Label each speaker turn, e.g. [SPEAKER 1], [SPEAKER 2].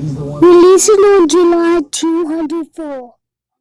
[SPEAKER 1] Released on July two hundred four.